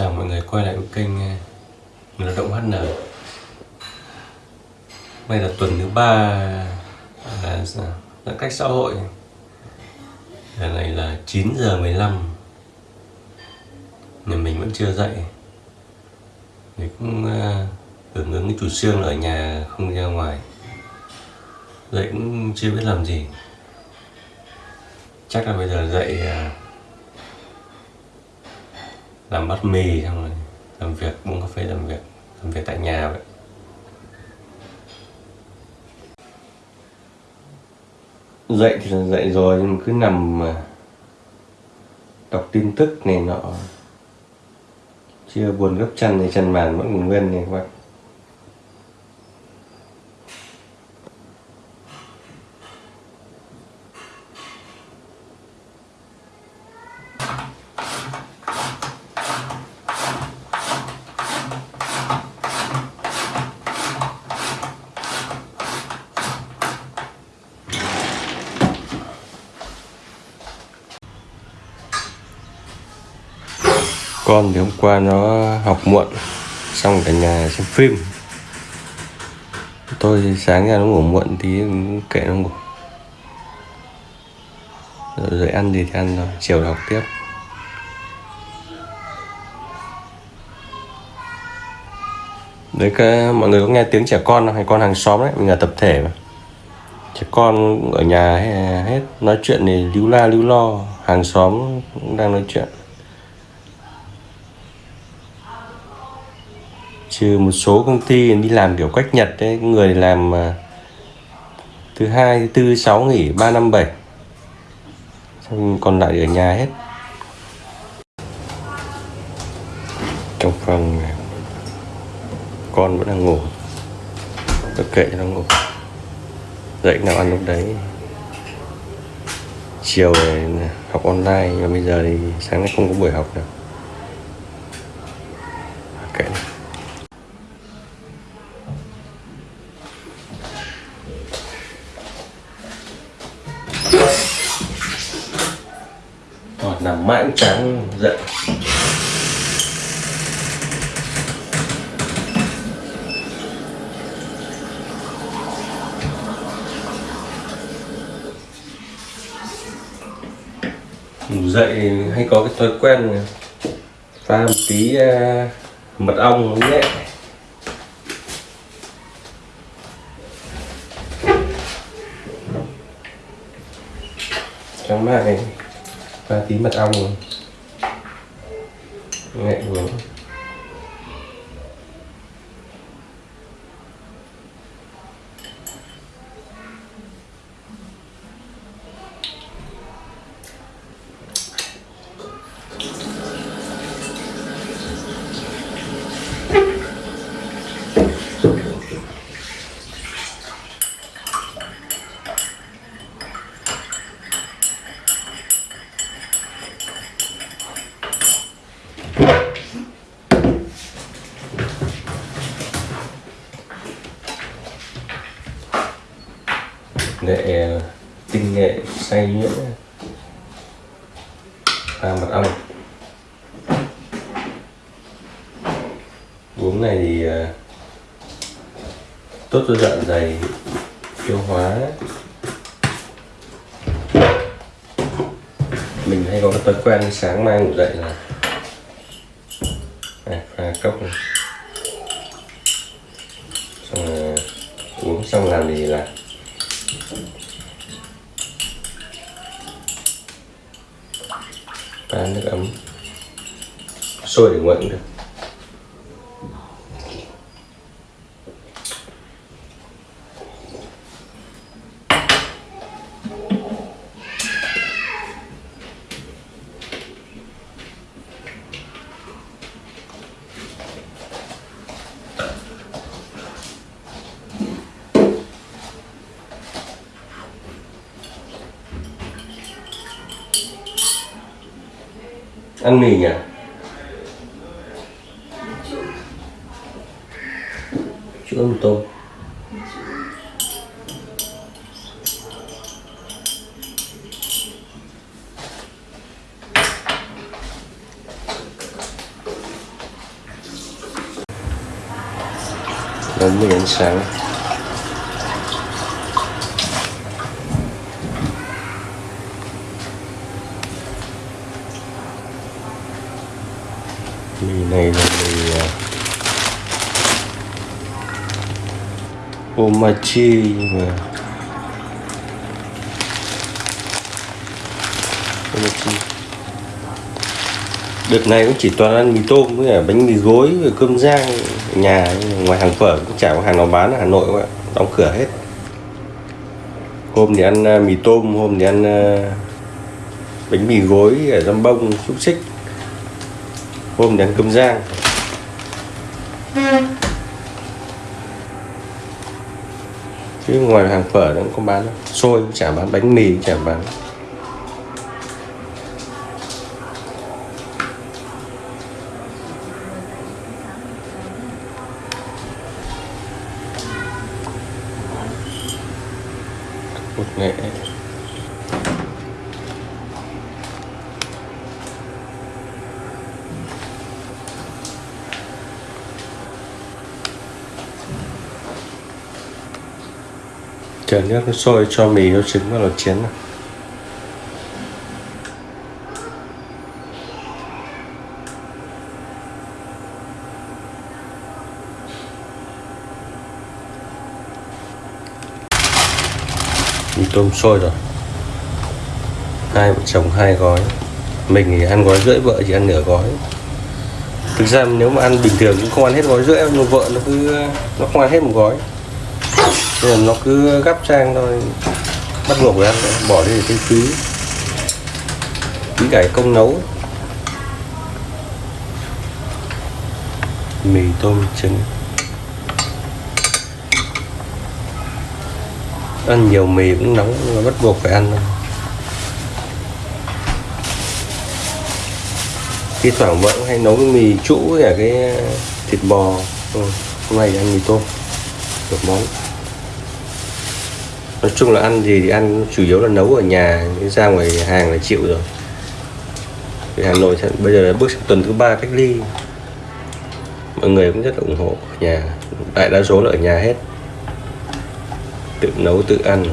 chào mọi người quay lại với kênh ờ, Người lao động HN Đây là tuần thứ ba ờ, là giãn cách xã hội. Giờ này là 9 giờ 15 Nhà mình vẫn chưa dậy. Mình cũng ờ, uh, hưởng ứng cái chủ trương ở nhà không ra ngoài. Dậy cũng chưa biết làm gì. Chắc là bây giờ dậy uh, làm bát mì xong rồi làm việc, uống cà phê làm việc làm việc tại nhà vậy. Dậy thì là dậy rồi, nhưng mà cứ nằm mà đọc tin tức này nọ. Chưa buồn gấp chăn thì chăn màn vẫn còn nguyên này các bạn con thì hôm qua nó học muộn xong cả nhà xem phim. Tôi thì sáng ra nó ngủ muộn tí kệ nó ngủ. Rồi, rồi ăn gì thì ăn rồi chiều học tiếp. Đấy cái mọi người có nghe tiếng trẻ con không? hay con hàng xóm đấy mình là tập thể mà. Trẻ con ở nhà hết nói chuyện thì líu la líu lo hàng xóm cũng đang nói chuyện. Trừ một số công ty đi làm kiểu cách nhật đấy người làm à, thứ hai, thứ tư, sáu nghỉ, ba, năm, bảy. Xong còn lại ở nhà hết. Trong phòng con vẫn đang ngủ. Tất kệ cho nó ngủ. Dậy nào ăn lúc đấy. Chiều học online, và bây giờ thì sáng nay không có buổi học nào sáng dậy. Ngủ dậy hay có cái thói quen pha một tí uh, mật ong nhẹ trong này và tí mật ong nhẹ uống tinh nghệ xay nhuyễn pha mật ong uống này thì ờ, tốt cho dạ dày tiêu hóa. Mình hay có cái thói quen sáng mai ngủ dậy là à, pha cốc này. Xong là uống xong làm gì là và nước ấm. Sôi để nguội cũng được. ăn mì nhỉ? Chữ ăn tôm. Đến với ánh sáng. Mì này là mì à? uh, omachi mà. Omachi đợt này cũng chỉ toàn ăn mì tôm với cả bánh mì gối và cơm rang nhà ngoài hàng phở cũng chả có hàng nào bán ở hà nội các bạn. Đóng cửa hết. Hôm thì ăn à, mì tôm hôm thì ăn à, bánh mì gối ở dăm bông xúc xích hôm thì cơm rang chứ ngoài hàng phở nó cũng không bán đâu xôi chả bán bánh mì, chả bán bột nghệ chờ nước nó sôi cho mì nó trứng vào lột chén này. mì tôm sôi rồi. Hai vợ chồng hai gói. Mình thì ăn gói rưỡi, vợ chỉ ăn nửa gói. Thực ra nếu mà ăn bình thường cũng không ăn hết gói rưỡi nhưng vợ nó cứ, nó không ăn hết một gói nên nó cứ gắp sang thôi. Bắt buộc phải ăn, bỏ đi để thấy phí. Phí cải công nấu. Mì tôm trứng. Ăn nhiều mì cũng nóng, nhưng mà bắt buộc phải ăn thôi. Thi thoảng vẫn hay nấu cái mì trũ với cả cái thịt bò. Ừ. hôm nay ăn mì tôm, được món nói chung là ăn gì thì ăn chủ yếu là nấu ở nhà ra ngoài hàng là chịu rồi. Vì Hà Nội bây giờ là bước sang tuần thứ ba cách ly. Mọi người cũng rất là ủng hộ nhà. Đại đa số là ở nhà hết. Tự nấu, tự ăn.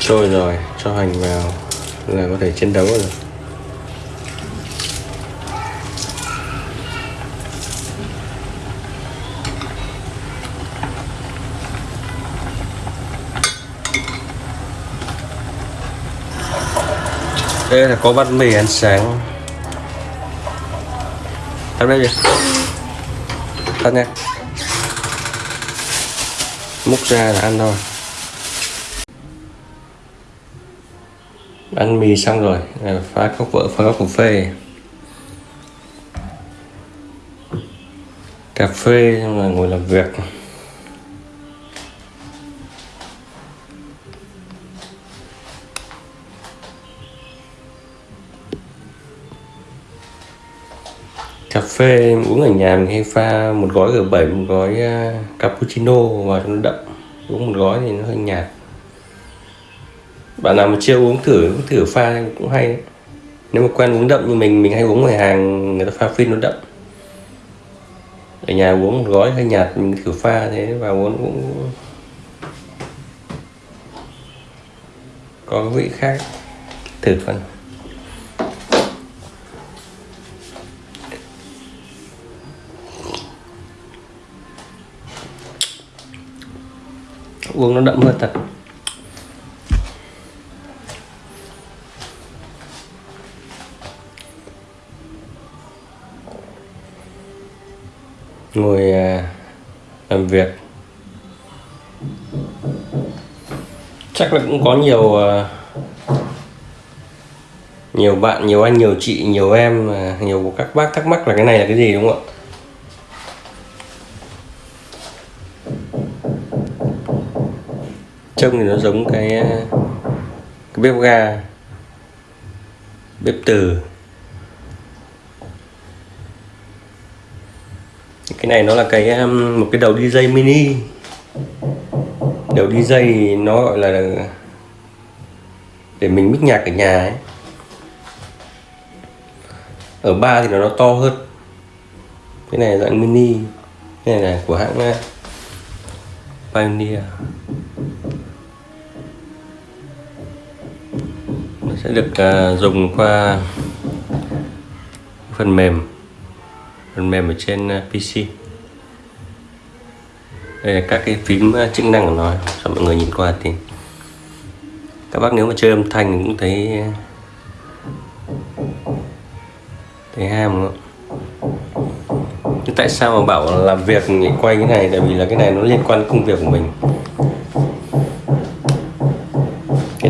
Sôi rồi, cho hành vào là có thể chiến đấu rồi. Đây là có bát mì ăn sáng. Ăn đây gì ăn nha. Múc ra là ăn thôi. Ăn mì xong rồi phá cốc vợ phá cốc cà phê. Cà phê xong rồi ngồi làm việc. Cà phê uống ở nhà mình hay pha một gói G7 một gói à, cappuccino và cho nó đậm. Uống một gói thì nó hơi nhạt. Bạn nào mà chưa uống thử cũng thử pha cũng hay. Đấy. nếu mà quen uống đậm như mình mình hay uống ngoài hàng, người ta pha phin nó đậm. Ở nhà uống một gói hơi nhạt, mình thử pha thế và uống cũng có vị khác. Thử phần uống nó đậm hơn thật. Ngồi à, làm việc. Chắc là cũng có nhiều à, nhiều bạn, nhiều anh, nhiều chị, nhiều em à, nhiều các bác thắc mắc là cái này là cái gì, đúng không ạ? Trông thì nó giống cái cái bếp ga bếp từ. Cái này nó là cái um, một cái đầu DJ mini. Đầu DJ nó gọi là để mình mix nhạc ở nhà ấy. Ở ba thì nó, nó to hơn. Cái này dạng mini cái này là của hãng uh, Pioneer. Sẽ được uh, dùng qua phần mềm phần mềm ở trên à, uh, PC đây là các cái phím uh, chức năng của nó cho mọi người nhìn qua thì các bác nếu mà chơi âm thanh cũng thấy thấy ham không? Tại sao mà bảo làm việc quay cái này? Tại vì là cái này nó liên quan đến công việc của mình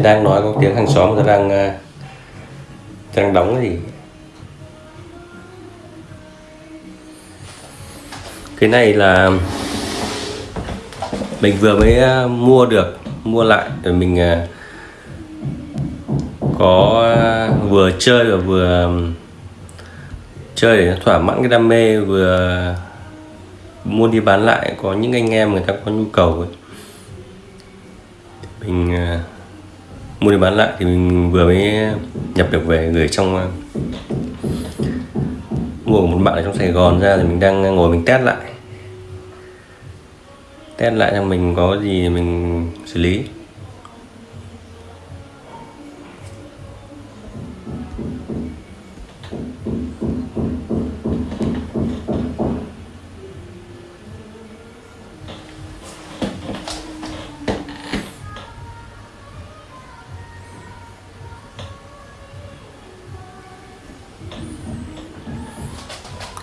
đang nói có tiếng hàng xóm người ta đang ờ, đang đóng cái gì cái này là mình vừa mới ờ, mua được mua lại rồi mình ờ, có vừa chơi và vừa chơi để thỏa mãn cái đam mê vừa mua đi bán lại có những anh em người ta có nhu cầu ấy. mình uh, mua đi bán lại thì mình vừa mới nhập được về gửi trong ờ, mua của một bạn ở trong Sài Gòn ra thì mình đang ngồi mình test lại. Test lại cho mình có gì mình xử lý.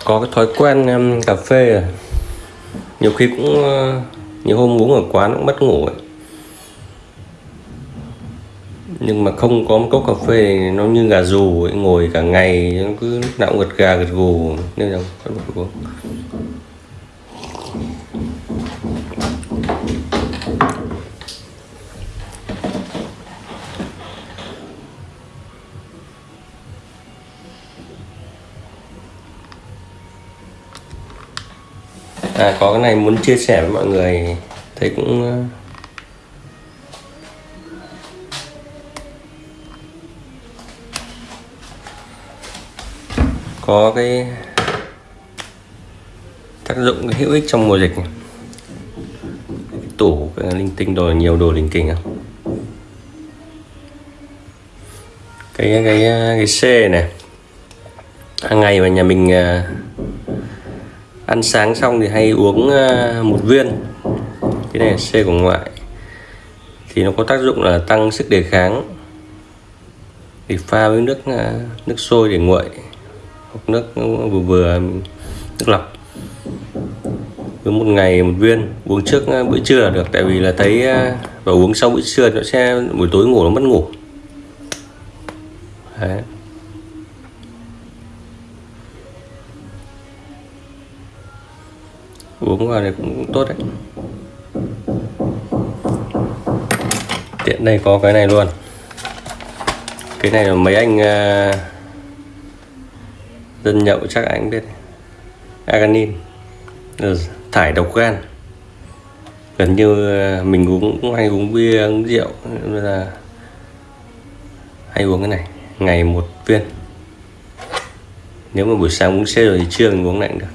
Có cái thói quen um, cà phê à. nhiều khi cũng uh, nhiều hôm uống ở quán cũng mất ngủ ấy. nhưng mà không có một cốc cà phê nó như gà rù ấy, ngồi cả ngày nó cứ lúc nào cũng gật gà gật gù nên là bắt buộc uống à có cái này muốn chia sẻ với mọi người, thấy cũng ờ, có cái tác dụng hữu ích trong mùa dịch tủ, cái linh tinh đồ, nhiều đồ linh kình không cái cái cái C này. Hàng ngày mà nhà mình ờ, ăn sáng xong thì hay uống ờ, một viên. Cái này C của ngoại. Thì nó có tác dụng là tăng sức đề kháng. Thì pha với nước ờ, nước sôi để nguội, hoặc nước vừa vừa, nước lọc. Cứ một ngày một viên, uống trước ờ, bữa trưa là được. Tại vì là thấy và uống sau bữa trưa nó sẽ, buổi tối ngủ nó mất ngủ. Đấy. Uống vào thì cũng tốt đấy. Tiện đây có cái này luôn. Cái này là mấy anh uh, dân nhậu chắc anh biết. Aganin ờ, thải độc gan. Gần như à, mình uống cũng hay uống bia uống rượu nên là hay uống cái này. Ngày một viên. Nếu mà buổi sáng uống xe rồi thì trưa mình uống lạnh được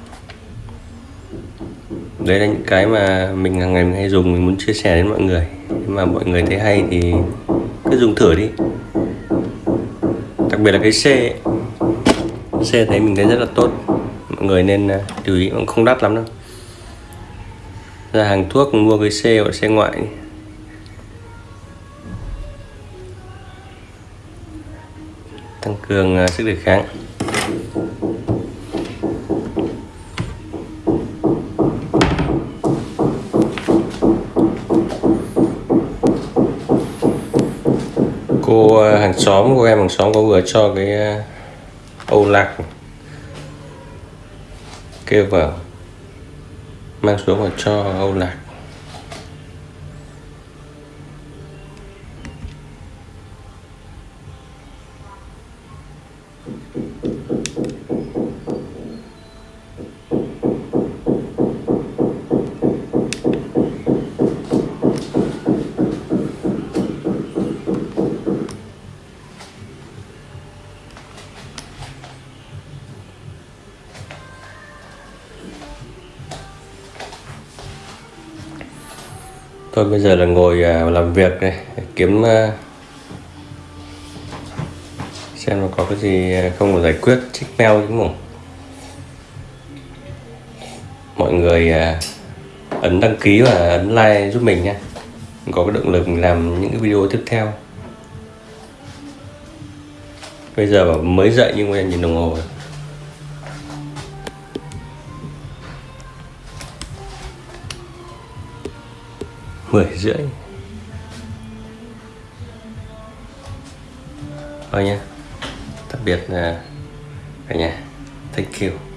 đấy là những cái mà mình hàng ngày mình hay dùng, mình muốn chia sẻ đến mọi người. Nhưng mà mọi người thấy hay thì cứ dùng thử đi. Đặc biệt là cái C C thấy mình thấy rất là tốt. Mọi người nên à, chú lưu ý, cũng không đắt lắm đâu. Ra hàng thuốc mua cái C hoặc C ngoại tăng cường à, sức đề kháng. Hàng xóm của em hàng xóm có vừa cho cái ờ, âu lạc kêu vào, mang xuống và cho âu lạc. Tôi bây giờ là ngồi à, làm việc này kiếm à, xem nó có cái gì à, không có giải quyết check mail đúng không. Mọi người ấn đăng ký và ấn like giúp mình nhé, có cái động lực mình làm những cái video tiếp theo. Bây giờ mới dậy nhưng mà nhìn đồng hồ rồi. Mười rưỡi. Vâng Thôi nhé tạm biệt à, cả nhà. Thank you.